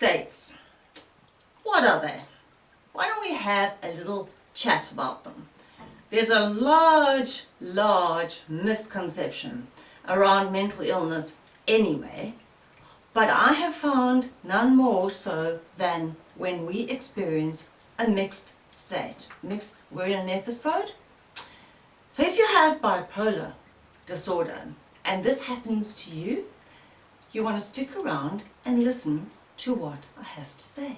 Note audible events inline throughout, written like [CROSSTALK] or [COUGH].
states. What are they? Why don't we have a little chat about them? There's a large, large misconception around mental illness anyway, but I have found none more so than when we experience a mixed state. Mixed, we're in an episode. So if you have bipolar disorder and this happens to you, you want to stick around and listen to what I have to say.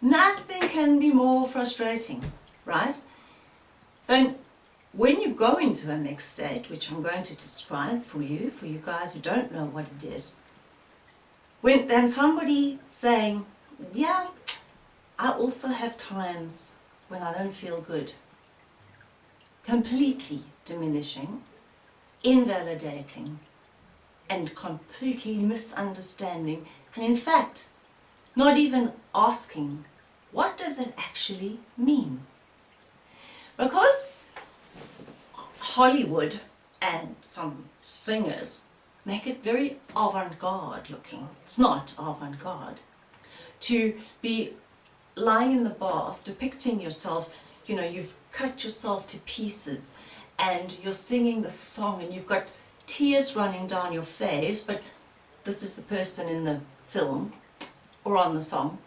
Nothing can be more frustrating, right? Then when you go into a mixed state, which I'm going to describe for you, for you guys who don't know what it is, when then somebody saying, yeah, I also have times when I don't feel good, completely diminishing, invalidating, and completely misunderstanding, and in fact, not even asking, what does it actually mean? Because Hollywood and some singers make it very avant-garde looking. It's not avant-garde. To be lying in the bath, depicting yourself, you know, you've cut yourself to pieces and you're singing the song and you've got tears running down your face, but this is the person in the film or on the song,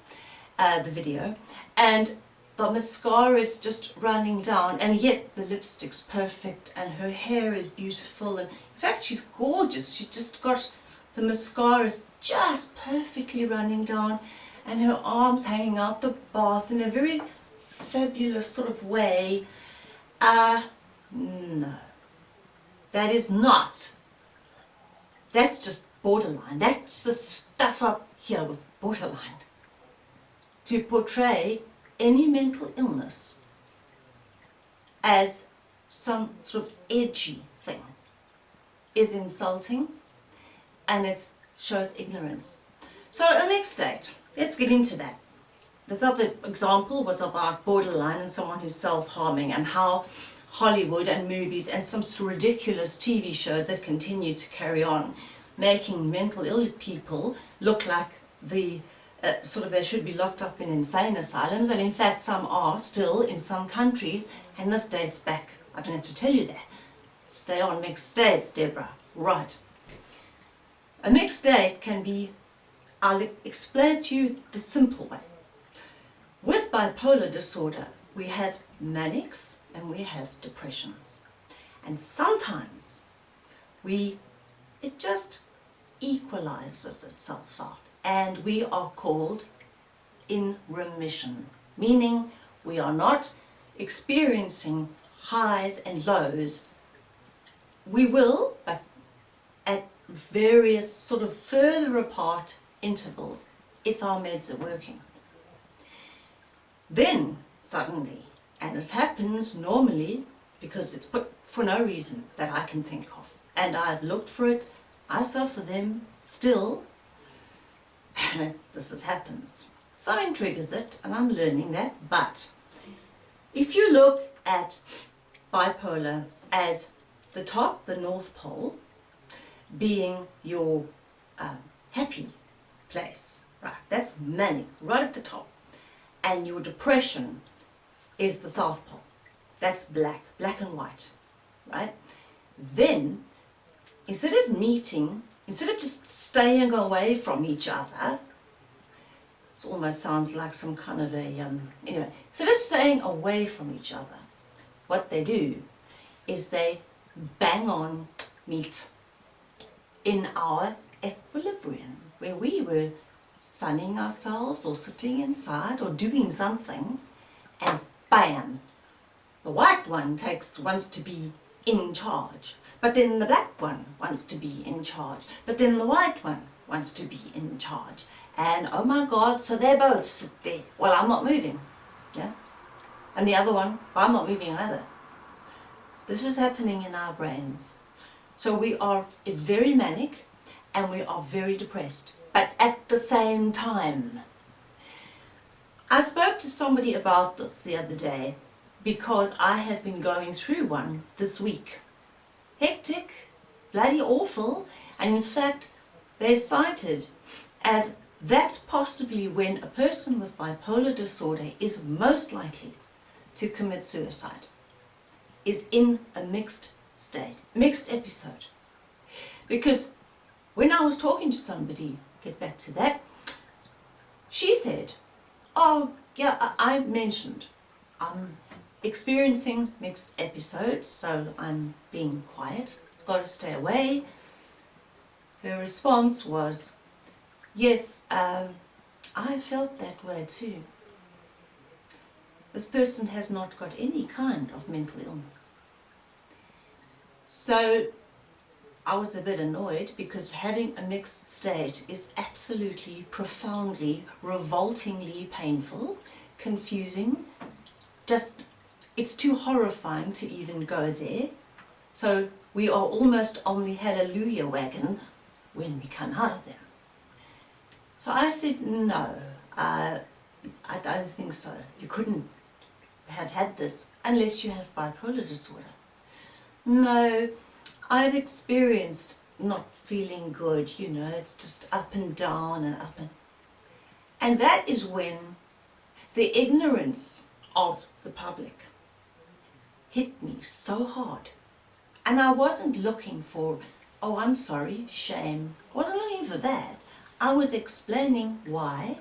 uh, the video, and the mascara is just running down and yet the lipstick's perfect and her hair is beautiful and in fact she's gorgeous. She's just got the mascara is just perfectly running down and her arms hanging out the bath in a very fabulous sort of way. Uh no. That is not. That's just borderline that's the stuff up here with borderline to portray any mental illness as some sort of edgy thing is insulting and it shows ignorance. So a mixed state, let's get into that. This other example was about borderline and someone who's self-harming and how Hollywood and movies and some ridiculous TV shows that continue to carry on making mental ill people look like the uh, sort of they should be locked up in insane asylums and in fact some are still in some countries and this dates back, I don't have to tell you that. Stay on mixed states, Deborah. Right. A mixed state can be, I'll explain it to you the simple way. With bipolar disorder, we have manics and we have depressions. And sometimes we, it just equalizes itself out and we are called in remission, meaning we are not experiencing highs and lows. We will, but at various sort of further apart intervals if our meds are working. Then suddenly, and it happens normally because it's put for no reason that I can think of, and I've looked for it, I suffer them still. And [LAUGHS] this happens. Something triggers it and I'm learning that, but if you look at bipolar as the top, the North Pole, being your um, happy place, right, that's manic, right at the top, and your depression is the South Pole, that's black, black and white, right, then instead of meeting Instead of just staying away from each other, it almost sounds like some kind of a, um, anyway, instead of staying away from each other, what they do is they bang on meet in our equilibrium, where we were sunning ourselves or sitting inside or doing something, and bam, the white one takes wants to be in charge. But then the black one wants to be in charge. But then the white one wants to be in charge. And oh my God, so they both sit there. Well, I'm not moving. Yeah. And the other one, I'm not moving either. This is happening in our brains. So we are very manic and we are very depressed, but at the same time. I spoke to somebody about this the other day because I have been going through one this week hectic, bloody awful, and in fact they're cited as that's possibly when a person with bipolar disorder is most likely to commit suicide, is in a mixed state, mixed episode. Because when I was talking to somebody, get back to that, she said, oh yeah, I mentioned I'm experiencing mixed episodes, so I'm being quiet, got to stay away. Her response was, yes, uh, I felt that way too. This person has not got any kind of mental illness. So I was a bit annoyed because having a mixed state is absolutely, profoundly, revoltingly painful, confusing, just, it's too horrifying to even go there. So we are almost on the hallelujah wagon when we come out of them. So I said, no, uh, I don't think so. You couldn't have had this unless you have bipolar disorder. No, I've experienced not feeling good, you know, it's just up and down and up and... And that is when the ignorance of the public hit me so hard. And I wasn't looking for, oh, I'm sorry, shame. I wasn't looking for that. I was explaining why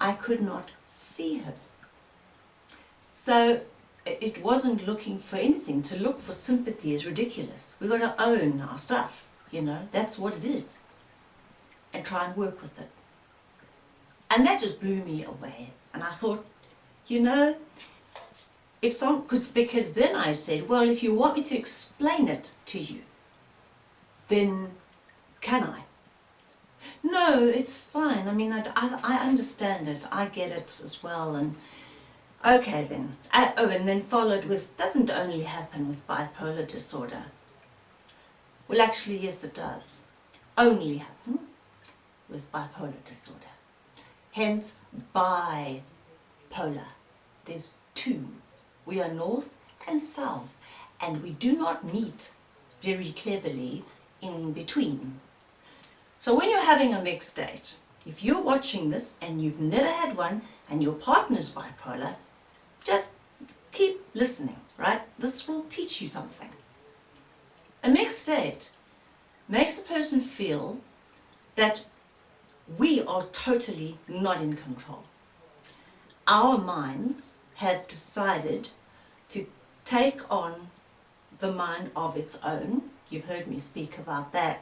I could not see her. So it wasn't looking for anything. To look for sympathy is ridiculous. We've got to own our stuff, you know, that's what it is. And try and work with it. And that just blew me away. And I thought, you know, if some, cause, because then I said, well, if you want me to explain it to you, then can I? No, it's fine. I mean, I, I, I understand it. I get it as well. And Okay then. Uh, oh, and then followed with, doesn't only happen with bipolar disorder. Well, actually, yes, it does. Only happen with bipolar disorder. Hence, bipolar. There's two. We are north and south, and we do not meet very cleverly in between. So when you're having a mixed state, if you're watching this and you've never had one and your partner's bipolar, just keep listening, right? This will teach you something. A mixed state makes a person feel that we are totally not in control. Our minds have decided take on the mind of its own, you've heard me speak about that,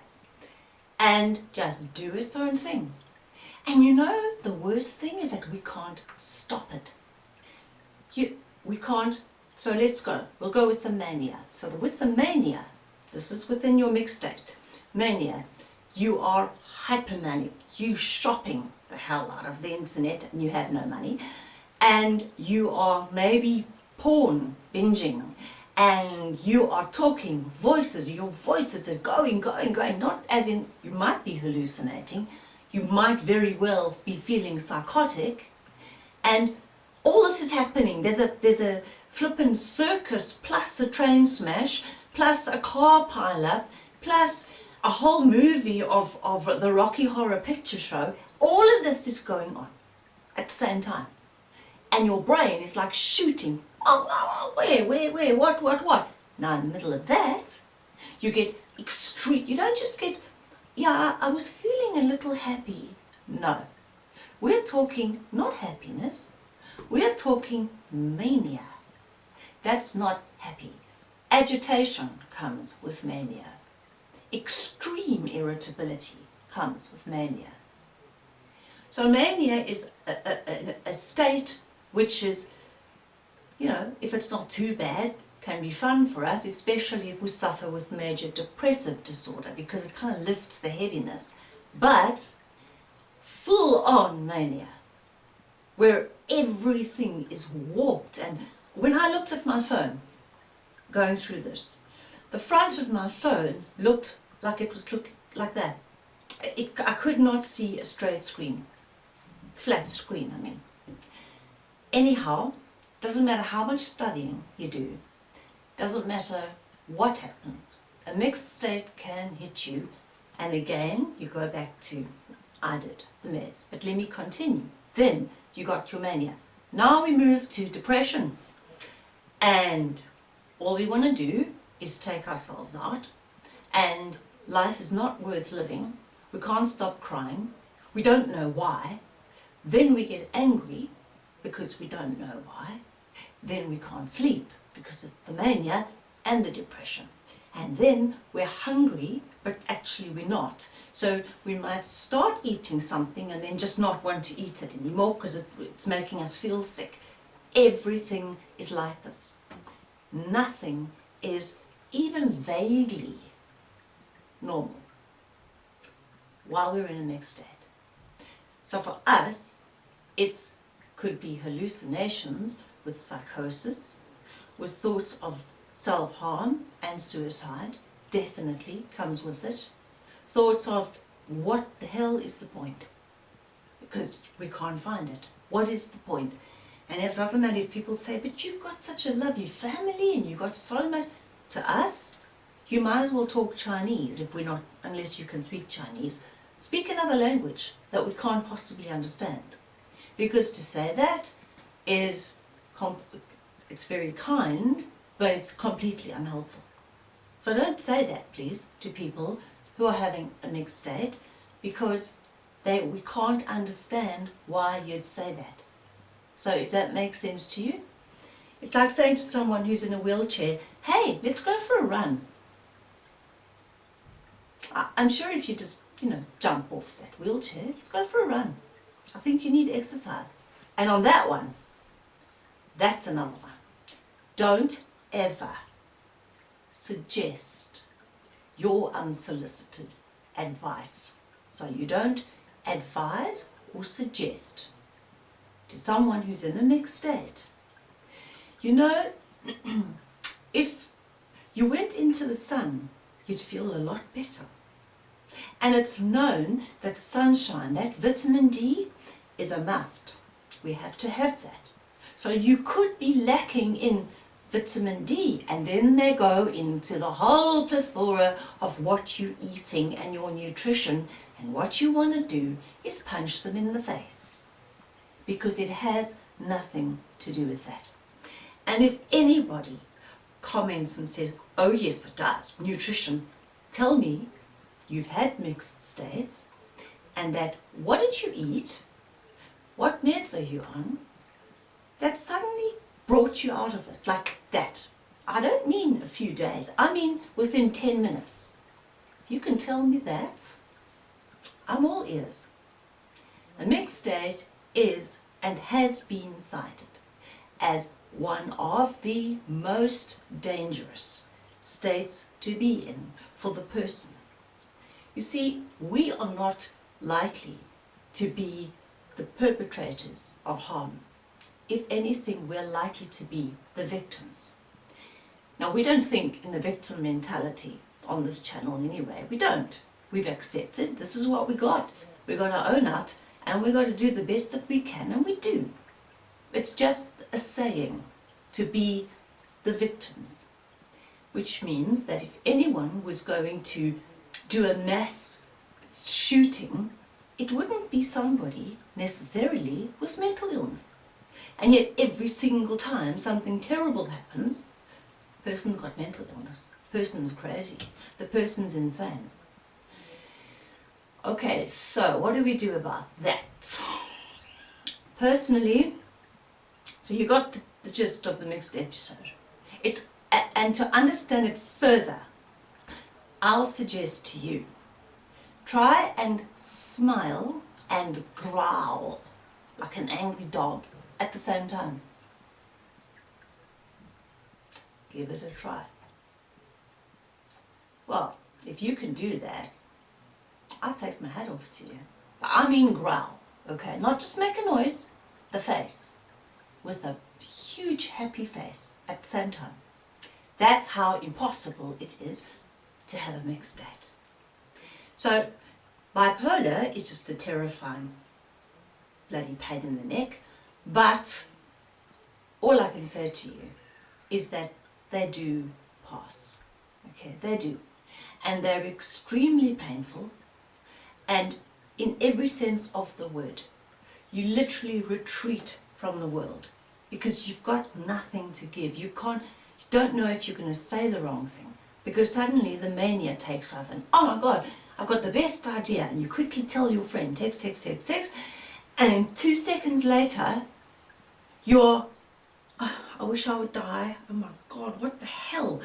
and just do its own thing. And you know, the worst thing is that we can't stop it you, we can't, so let's go. We'll go with the mania. So the, with the mania, this is within your mixed state. Mania, you are hypermanic. You shopping the hell out of the internet and you have no money. And you are maybe porn binging and you are talking voices, your voices are going, going, going, not as in you might be hallucinating, you might very well be feeling psychotic, and all this is happening. There's a, there's a flippin' circus plus a train smash plus a car pileup plus a whole movie of, of the Rocky Horror Picture Show. All of this is going on at the same time. And your brain is like shooting. Oh, oh, where, where, where, what, what, what? Now in the middle of that, you get extreme, you don't just get, yeah, I was feeling a little happy. No. We're talking not happiness, we're talking mania. That's not happy. Agitation comes with mania. Extreme irritability comes with mania. So mania is a, a, a, state which is, you know, if it's not too bad, can be fun for us, especially if we suffer with major depressive disorder because it kind of lifts the heaviness. But full-on mania where everything is warped. And when I looked at my phone, going through this, the front of my phone looked like it was look like that. It, I could not see a straight screen, flat screen, I mean. Anyhow, doesn't matter how much studying you do, doesn't matter what happens, a mixed state can hit you, and again, you go back to I did, the meds. But let me continue. Then you got your mania. Now we move to depression. And all we want to do is take ourselves out. And life is not worth living. We can't stop crying. We don't know why. Then we get angry because we don't know why. Then we can't sleep because of the mania and the depression. And then we're hungry, but actually we're not. So we might start eating something and then just not want to eat it anymore because it's making us feel sick. Everything is like this. Nothing is even vaguely normal while we're in a mixed state. So for us, it could be hallucinations with psychosis, with thoughts of self-harm and suicide, definitely comes with it. Thoughts of what the hell is the point? Because we can't find it. What is the point? And it doesn't matter if people say, but you've got such a lovely family and you've got so much. To us, you might as well talk Chinese if we're not, unless you can speak Chinese. Speak another language that we can't possibly understand. Because to say that is, it's very kind, but it's completely unhelpful. So don't say that, please, to people who are having a mixed state, because they, we can't understand why you'd say that. So if that makes sense to you, it's like saying to someone who's in a wheelchair, hey, let's go for a run. I'm sure if you just, you know, jump off that wheelchair, let's go for a run. I think you need exercise. And on that one, that's another one. Don't ever suggest your unsolicited advice. So you don't advise or suggest to someone who's in a mixed state. You know, [CLEARS THROAT] if you went into the sun, you'd feel a lot better. And it's known that sunshine, that vitamin D, is a must. We have to have that. So you could be lacking in vitamin D and then they go into the whole plethora of what you're eating and your nutrition and what you want to do is punch them in the face because it has nothing to do with that. And if anybody comments and says, oh yes it does, nutrition, tell me you've had mixed states and that what did you eat, what meds are you on, that suddenly brought you out of it like that. I don't mean a few days, I mean within 10 minutes. If you can tell me that, I'm all ears. A mixed state is and has been cited as one of the most dangerous states to be in for the person. You see, we are not likely to be the perpetrators of harm. If anything, we're likely to be the victims. Now, we don't think in the victim mentality on this channel anyway. We don't. We've accepted this is what we got. We've got to own it and we've got to do the best that we can and we do. It's just a saying to be the victims, which means that if anyone was going to do a mass shooting, it wouldn't be somebody necessarily with mental illness. And yet every single time something terrible happens, person's got mental illness, person's crazy, the person's insane. Okay, so what do we do about that? Personally, so you got the, the gist of the mixed episode. It's and to understand it further, I'll suggest to you, try and smile and growl like an angry dog at the same time. Give it a try. Well, if you can do that, I take my hat off to you. But I mean growl, okay? Not just make a noise, the face. With a huge happy face at the same time. That's how impossible it is to have a mixed state. So bipolar is just a terrifying bloody pain in the neck, but all I can say to you is that they do pass. Okay, they do. And they're extremely painful and in every sense of the word. You literally retreat from the world because you've got nothing to give. You can't, you don't know if you're going to say the wrong thing because suddenly the mania takes over and oh my god, I've got the best idea and you quickly tell your friend text, text, text, text and two seconds later you're, oh, I wish I would die, oh my god, what the hell?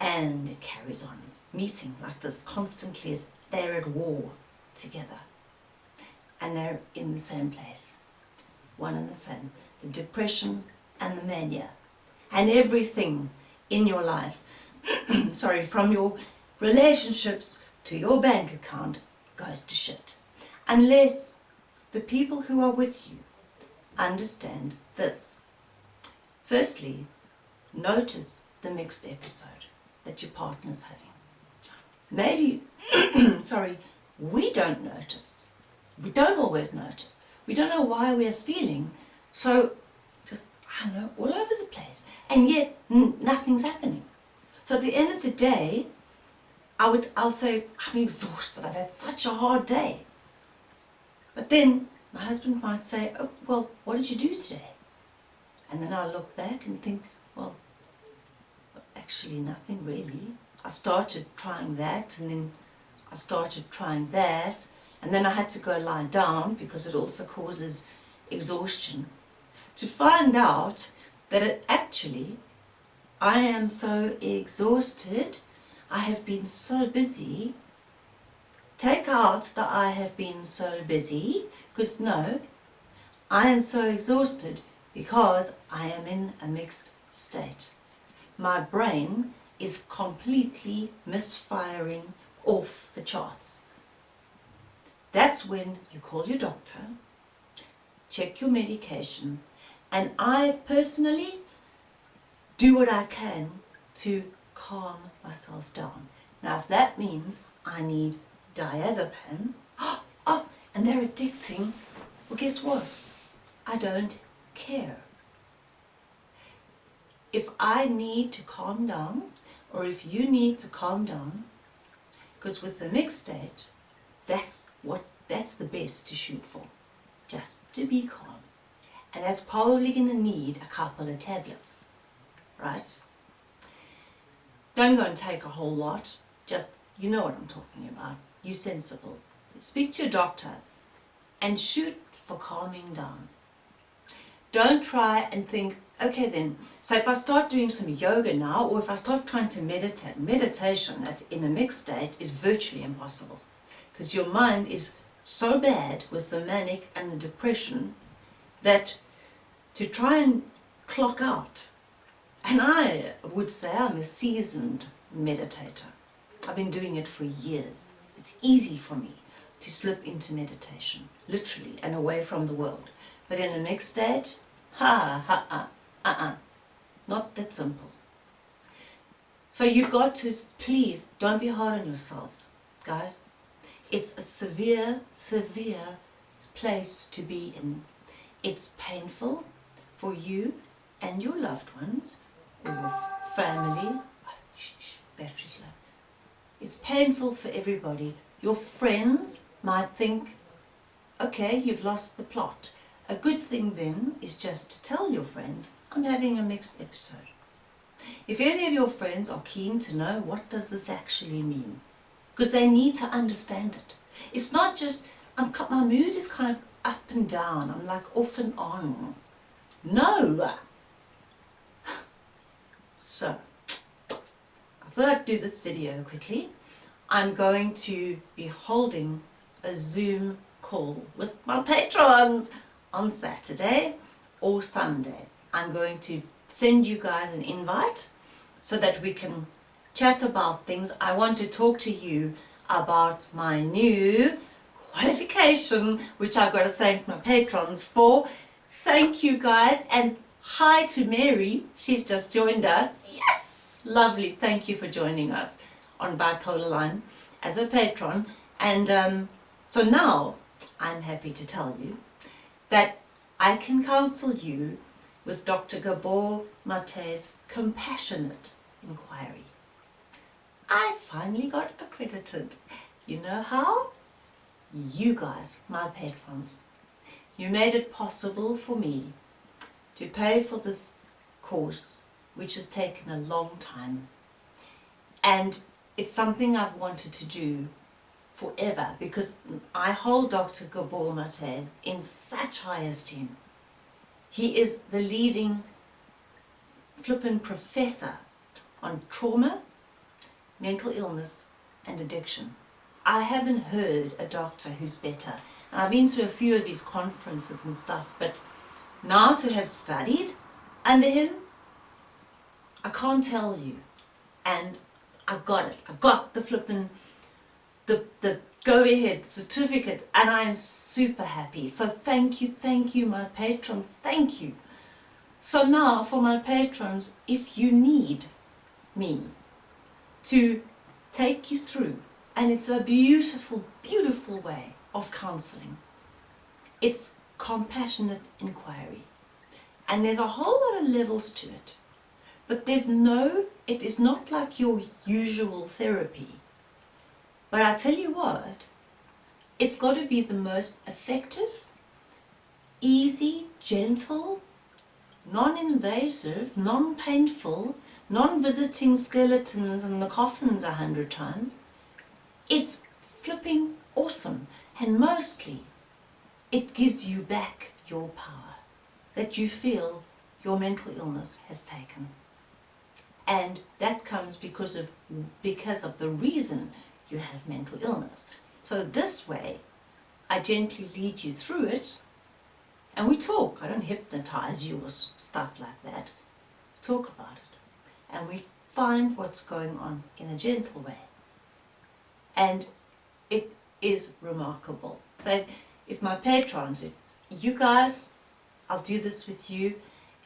And it carries on, meeting like this constantly as they're at war together. And they're in the same place, one and the same, the depression and the mania. And everything in your life, [CLEARS THROAT] sorry, from your relationships to your bank account goes to shit. Unless the people who are with you understand this. Firstly, notice the mixed episode that your partner's having. Maybe, [CLEARS THROAT] sorry, we don't notice. We don't always notice. We don't know why we're feeling so just, I don't know, all over the place. And yet, nothing's happening. So at the end of the day, I would, I'll say, I'm exhausted, I've had such a hard day. But then my husband might say, oh, well, what did you do today? And then I look back and think, well, actually nothing really. I started trying that and then I started trying that. And then I had to go lie down because it also causes exhaustion. To find out that it actually I am so exhausted. I have been so busy. Take out that I have been so busy. Because no I am so exhausted because I am in a mixed state my brain is completely misfiring off the charts that's when you call your doctor check your medication and I personally do what I can to calm myself down. Now if that means I need diazepam, [GASPS] oh, and they're addicting, well guess what? I don't care. If I need to calm down, or if you need to calm down, because with the mixed state, that's what that's the best to shoot for. Just to be calm. And that's probably going to need a couple of tablets. Right? Don't go and take a whole lot. Just, you know what I'm talking about. You sensible. Speak to your doctor and shoot for calming down. Don't try and think, okay then, so if I start doing some yoga now, or if I start trying to meditate, meditation in a mixed state is virtually impossible. Because your mind is so bad with the manic and the depression that to try and clock out, and I would say I'm a seasoned meditator. I've been doing it for years. It's easy for me to slip into meditation, literally, and away from the world. But in a mixed state, ha ha ha, uh-uh, not that simple. So you've got to, please, don't be hard on yourselves, guys. It's a severe, severe place to be in. It's painful for you and your loved ones, or your family. Oh, shh, shh, battery's low. It's painful for everybody. Your friends might think, okay, you've lost the plot. A good thing then is just to tell your friends, I'm having a mixed episode. If any of your friends are keen to know what does this actually mean, because they need to understand it. It's not just, I'm, my mood is kind of up and down, I'm like off and on. No! [SIGHS] So, I thought I'd do this video quickly. I'm going to be holding a Zoom call with my patrons on Saturday or Sunday. I'm going to send you guys an invite so that we can chat about things. I want to talk to you about my new qualification, which I've got to thank my patrons for. Thank you guys and hi to Mary. She's just joined us. Yes! Lovely. Thank you for joining us on Bipolar Line as a patron. And um, so now I'm happy to tell you that I can counsel you with Dr. Gabor Mate's compassionate inquiry. I finally got accredited. You know how? you guys, my patrons. You made it possible for me to pay for this course, which has taken a long time. And it's something I've wanted to do forever because I hold Dr. Gabor Mate in such high esteem. He is the leading flippin' professor on trauma, mental illness and addiction. I haven't heard a doctor who's better. And I've been to a few of his conferences and stuff, but now to have studied under him, I can't tell you. And I've got it. I've got the flippin' the, the go-ahead certificate and I am super happy. So thank you, thank you, my patrons, thank you. So now for my patrons, if you need me to take you through, and it's a beautiful, beautiful way of counselling. It's compassionate inquiry. And there's a whole lot of levels to it. But there's no, it is not like your usual therapy. But I tell you what, it's got to be the most effective, easy, gentle, non-invasive, non-painful, non-visiting skeletons in the coffins a hundred times. It's flipping awesome. And mostly, it gives you back your power that you feel your mental illness has taken. And that comes because of, because of the reason you have mental illness. So this way, I gently lead you through it and we talk. I don't hypnotize you or stuff like that. Talk about it. And we find what's going on in a gentle way. And it is remarkable. So if my patrons, if you guys, I'll do this with you.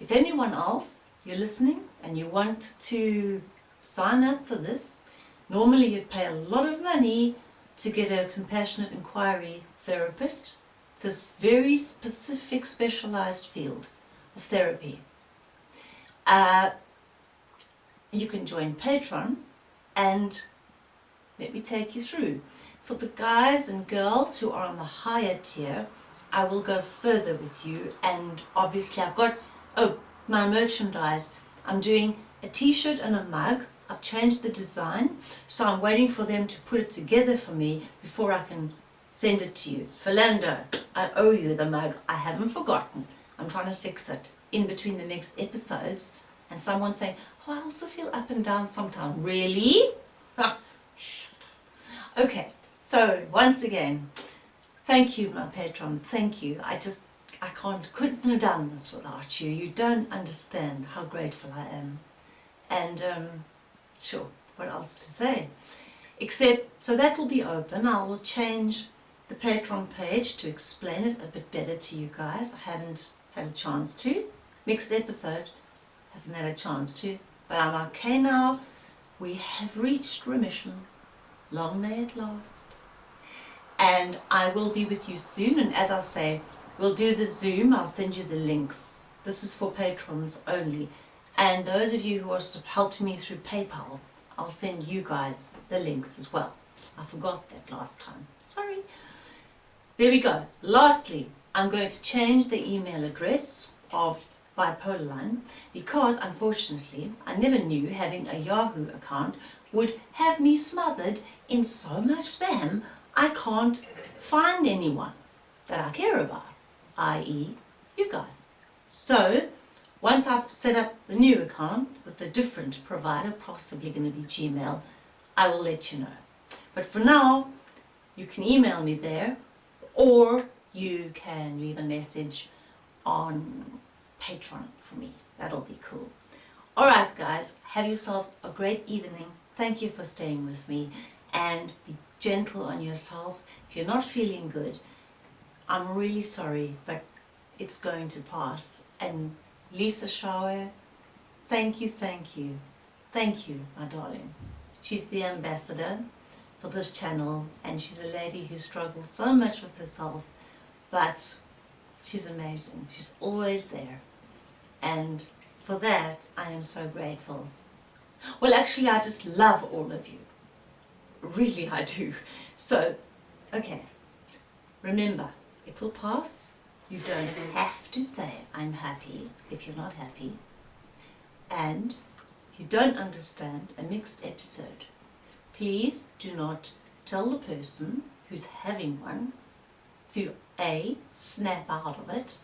If anyone else, you're listening and you want to sign up for this, normally you'd pay a lot of money to get a compassionate inquiry therapist. It's a very specific specialized field of therapy. Uh, you can join Patreon and let me take you through. For the guys and girls who are on the higher tier, I will go further with you and obviously I've got, oh, my merchandise. I'm doing a t-shirt and a mug. I've changed the design, so I'm waiting for them to put it together for me before I can send it to you. Philando, I owe you the mug. I haven't forgotten. I'm trying to fix it in between the next episodes. And someone saying, oh, I also feel up and down sometimes. Really? [LAUGHS] Up. Okay, so once again, thank you, my patron. Thank you. I just, I can't, couldn't have done this without you. You don't understand how grateful I am. And, um, sure, what else to say? Except, so that will be open. I will change the Patreon page to explain it a bit better to you guys. I haven't had a chance to. Next episode, haven't had a chance to. But I'm okay now. We have reached remission. Long may it last. And I will be with you soon. And as I say, we'll do the Zoom. I'll send you the links. This is for patrons only. And those of you who are helping me through PayPal, I'll send you guys the links as well. I forgot that last time. Sorry. There we go. Lastly, I'm going to change the email address of Bipolar Line because unfortunately I never knew having a Yahoo account would have me smothered in so much spam I can't find anyone that I care about, i.e. you guys. So once I've set up the new account with a different provider, possibly going to be Gmail, I will let you know. But for now, you can email me there or you can leave a message on Patreon for me. That'll be cool. Alright guys, have yourselves a great evening. Thank you for staying with me and be gentle on yourselves. If you're not feeling good, I'm really sorry, but it's going to pass. And Lisa Shower, thank you, thank you, thank you, my darling. She's the ambassador for this channel and she's a lady who struggles so much with herself, but she's amazing. She's always there. And for that, I am so grateful. Well, actually, I just love all of you. Really, I do. So, okay. Remember, it will pass. You don't have to say, I'm happy, if you're not happy. And you don't understand a mixed episode, please do not tell the person who's having one to A, snap out of it,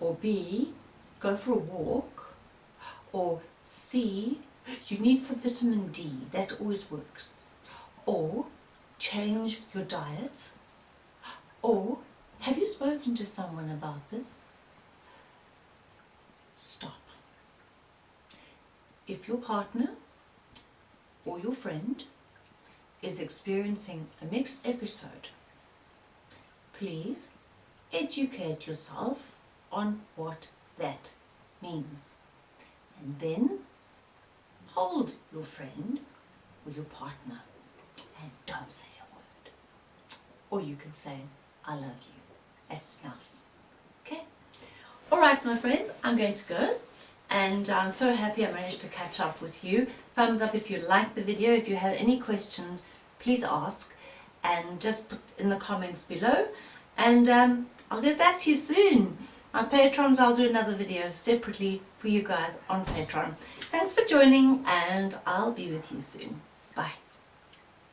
or B, go for a walk, or C, you need some vitamin D, that always works, or change your diet, or have you spoken to someone about this? Stop. If your partner or your friend is experiencing a mixed episode, please educate yourself on what that means. And then hold your friend or your partner and don't say a word. Or you can say, I love you. That's enough. Okay? Alright my friends, I'm going to go and I'm so happy I managed to catch up with you. Thumbs up if you liked the video. If you have any questions, please ask and just put in the comments below and um, I'll get back to you soon. On Patrons I'll do another video separately for you guys on Patreon. Thanks for joining and I'll be with you soon. Bye.